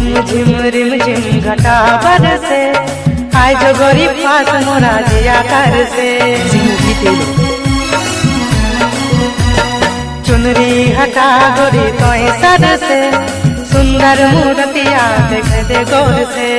Rim झिम rim झिम घटा बर से आय जो गोरी फास मोरा जिया कर से चुनरी हटा गोरी तो सर से सुंदर मूर्तिया देख दे गौर से।